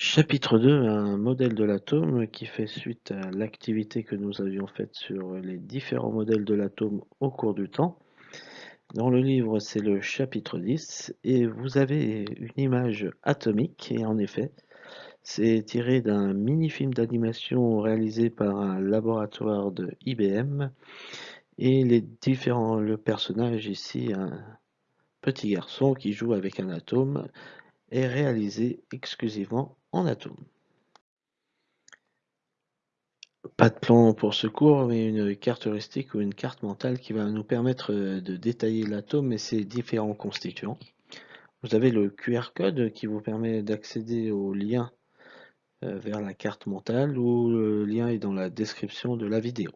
Chapitre 2, un modèle de l'atome qui fait suite à l'activité que nous avions faite sur les différents modèles de l'atome au cours du temps. Dans le livre, c'est le chapitre 10 et vous avez une image atomique et en effet, c'est tiré d'un mini-film d'animation réalisé par un laboratoire de IBM et les différents, le personnage ici, un petit garçon qui joue avec un atome est réalisé exclusivement en atomes. Pas de plan pour ce cours, mais une carte heuristique ou une carte mentale qui va nous permettre de détailler l'atome et ses différents constituants. Vous avez le QR code qui vous permet d'accéder au lien euh, vers la carte mentale ou le lien est dans la description de la vidéo.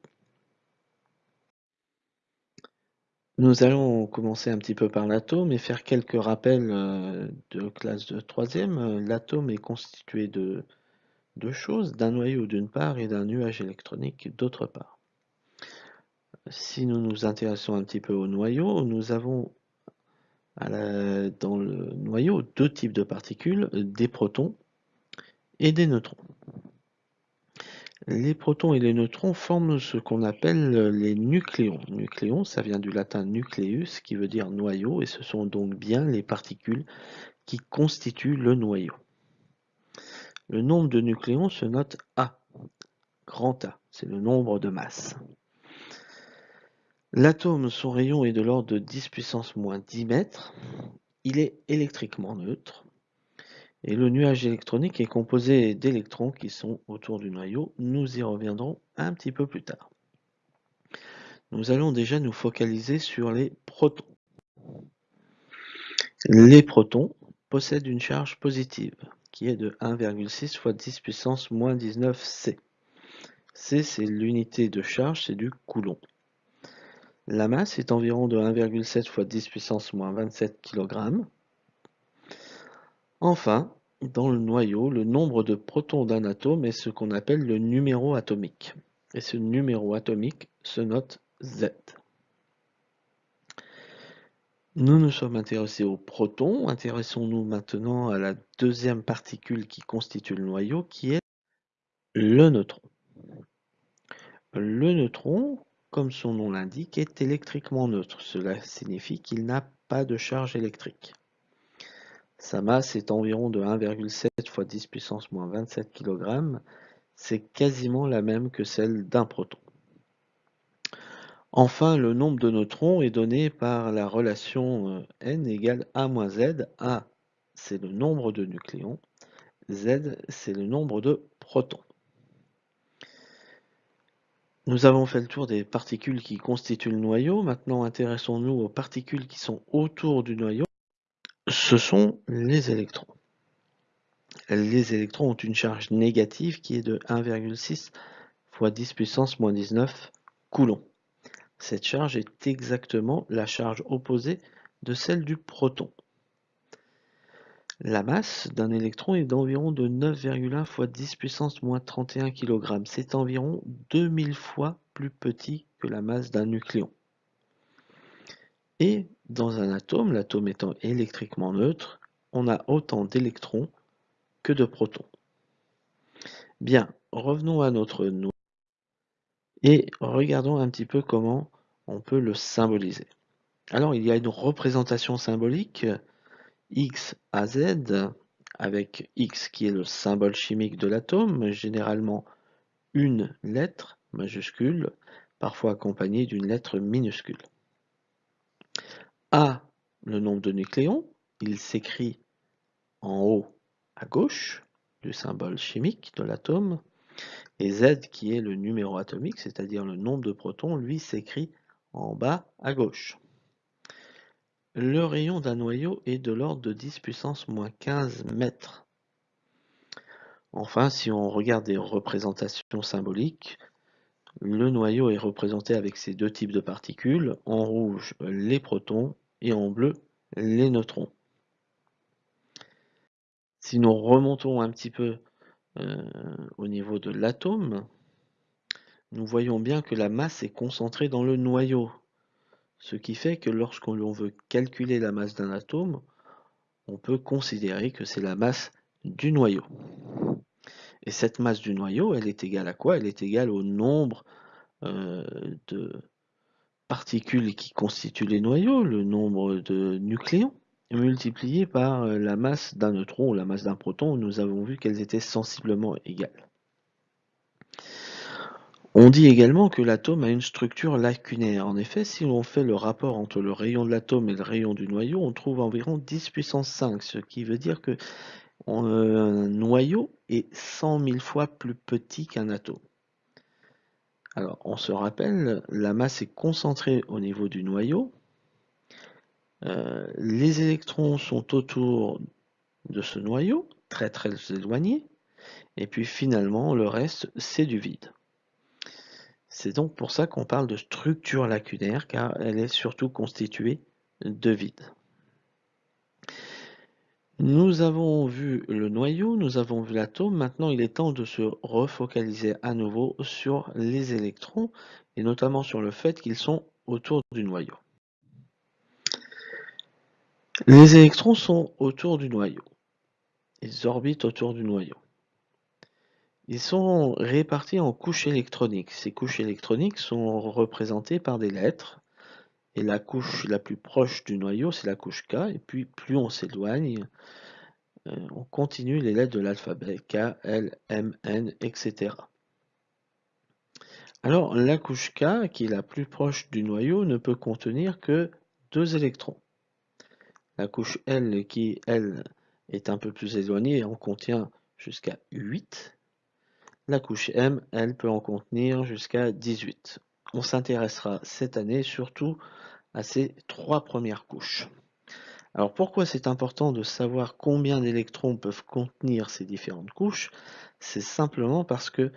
Nous allons commencer un petit peu par l'atome et faire quelques rappels euh, de classe de troisième. L'atome est constitué de deux choses, d'un noyau d'une part et d'un nuage électronique d'autre part. Si nous nous intéressons un petit peu au noyau, nous avons dans le noyau deux types de particules, des protons et des neutrons. Les protons et les neutrons forment ce qu'on appelle les nucléons. Nucléons, ça vient du latin nucleus, qui veut dire noyau, et ce sont donc bien les particules qui constituent le noyau. Le nombre de nucléons se note A, grand A, c'est le nombre de masses. L'atome, son rayon est de l'ordre de 10 puissance moins 10 mètres. Il est électriquement neutre. Et le nuage électronique est composé d'électrons qui sont autour du noyau. Nous y reviendrons un petit peu plus tard. Nous allons déjà nous focaliser sur les protons. Les protons possèdent une charge positive qui est de 1,6 fois 10 puissance moins 19 C. C, c'est l'unité de charge, c'est du coulomb. La masse est environ de 1,7 fois 10 puissance moins 27 kg. Enfin, dans le noyau, le nombre de protons d'un atome est ce qu'on appelle le numéro atomique. Et ce numéro atomique se note Z. Nous nous sommes intéressés aux protons. Intéressons-nous maintenant à la deuxième particule qui constitue le noyau, qui est le neutron. Le neutron, comme son nom l'indique, est électriquement neutre. Cela signifie qu'il n'a pas de charge électrique. Sa masse est environ de 1,7 fois 10 puissance moins 27 kg. C'est quasiment la même que celle d'un proton. Enfin, le nombre de neutrons est donné par la relation euh, n égale a moins z. A, c'est le nombre de nucléons. Z, c'est le nombre de protons. Nous avons fait le tour des particules qui constituent le noyau. Maintenant, intéressons-nous aux particules qui sont autour du noyau ce sont les électrons. Les électrons ont une charge négative qui est de 1,6 fois 10 puissance moins 19 coulombs. Cette charge est exactement la charge opposée de celle du proton. La masse d'un électron est d'environ de 9,1 fois 10 puissance moins 31 kg. C'est environ 2000 fois plus petit que la masse d'un nucléon. Et dans un atome, l'atome étant électriquement neutre, on a autant d'électrons que de protons. Bien, revenons à notre noyau et regardons un petit peu comment on peut le symboliser. Alors, il y a une représentation symbolique X à Z, avec X qui est le symbole chimique de l'atome, généralement une lettre majuscule, parfois accompagnée d'une lettre minuscule. A, le nombre de nucléons, il s'écrit en haut à gauche du symbole chimique de l'atome, et Z qui est le numéro atomique, c'est-à-dire le nombre de protons, lui s'écrit en bas à gauche. Le rayon d'un noyau est de l'ordre de 10 puissance moins 15 mètres. Enfin, si on regarde des représentations symboliques, le noyau est représenté avec ces deux types de particules, en rouge les protons et en bleu les neutrons. Si nous remontons un petit peu euh, au niveau de l'atome, nous voyons bien que la masse est concentrée dans le noyau. Ce qui fait que lorsqu'on veut calculer la masse d'un atome, on peut considérer que c'est la masse du noyau. Et cette masse du noyau, elle est égale à quoi? Elle est égale au nombre euh, de particules qui constituent les noyaux, le nombre de nucléons, multiplié par euh, la masse d'un neutron ou la masse d'un proton, nous avons vu qu'elles étaient sensiblement égales. On dit également que l'atome a une structure lacunaire. En effet, si l'on fait le rapport entre le rayon de l'atome et le rayon du noyau, on trouve environ 10 puissance 5, ce qui veut dire que un noyau est 100 000 fois plus petit qu'un atome. Alors, on se rappelle, la masse est concentrée au niveau du noyau. Euh, les électrons sont autour de ce noyau, très très éloignés. Et puis finalement, le reste, c'est du vide. C'est donc pour ça qu'on parle de structure lacunaire, car elle est surtout constituée de vide. Nous avons vu le noyau, nous avons vu l'atome, maintenant il est temps de se refocaliser à nouveau sur les électrons, et notamment sur le fait qu'ils sont autour du noyau. Les électrons sont autour du noyau. Ils orbitent autour du noyau. Ils sont répartis en couches électroniques. Ces couches électroniques sont représentées par des lettres. Et la couche la plus proche du noyau, c'est la couche K. Et puis, plus on s'éloigne, euh, on continue les lettres de l'alphabet. K, L, M, N, etc. Alors, la couche K, qui est la plus proche du noyau, ne peut contenir que deux électrons. La couche L, qui, elle, est un peu plus éloignée, en contient jusqu'à 8. La couche M, elle peut en contenir jusqu'à 18. On s'intéressera cette année surtout à ces trois premières couches. Alors pourquoi c'est important de savoir combien d'électrons peuvent contenir ces différentes couches? C'est simplement parce que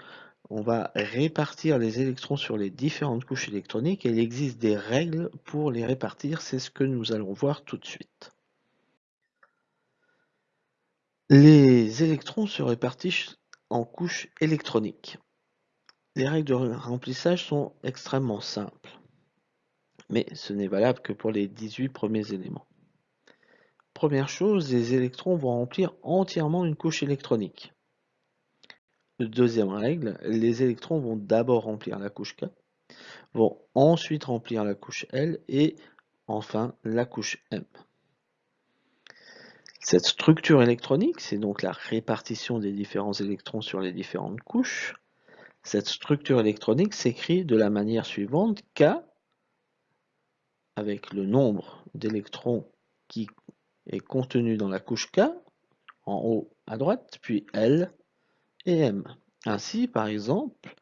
on va répartir les électrons sur les différentes couches électroniques et il existe des règles pour les répartir, c'est ce que nous allons voir tout de suite. Les électrons se répartissent en couches électroniques. Les règles de remplissage sont extrêmement simples, mais ce n'est valable que pour les 18 premiers éléments. Première chose, les électrons vont remplir entièrement une couche électronique. Deuxième règle, les électrons vont d'abord remplir la couche K, vont ensuite remplir la couche L et enfin la couche M. Cette structure électronique, c'est donc la répartition des différents électrons sur les différentes couches. Cette structure électronique s'écrit de la manière suivante K avec le nombre d'électrons qui est contenu dans la couche K, en haut à droite, puis L et M. Ainsi, par exemple,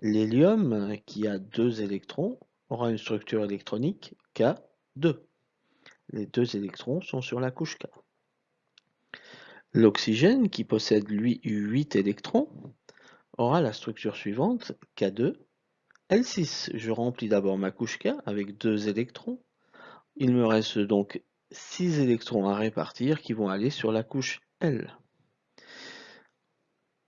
l'hélium qui a deux électrons aura une structure électronique K2. Les deux électrons sont sur la couche K. L'oxygène, qui possède lui 8 électrons, aura la structure suivante, K2, L6. Je remplis d'abord ma couche K avec 2 électrons. Il me reste donc 6 électrons à répartir qui vont aller sur la couche L.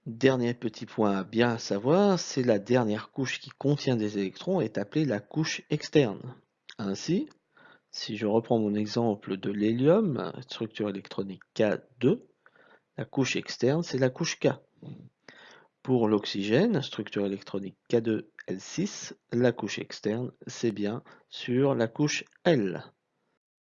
Dernier petit point à bien savoir, c'est la dernière couche qui contient des électrons est appelée la couche externe. Ainsi, si je reprends mon exemple de l'hélium, structure électronique K2, la couche externe, c'est la couche K. Pour l'oxygène, structure électronique K2L6, la couche externe, c'est bien sur la couche L.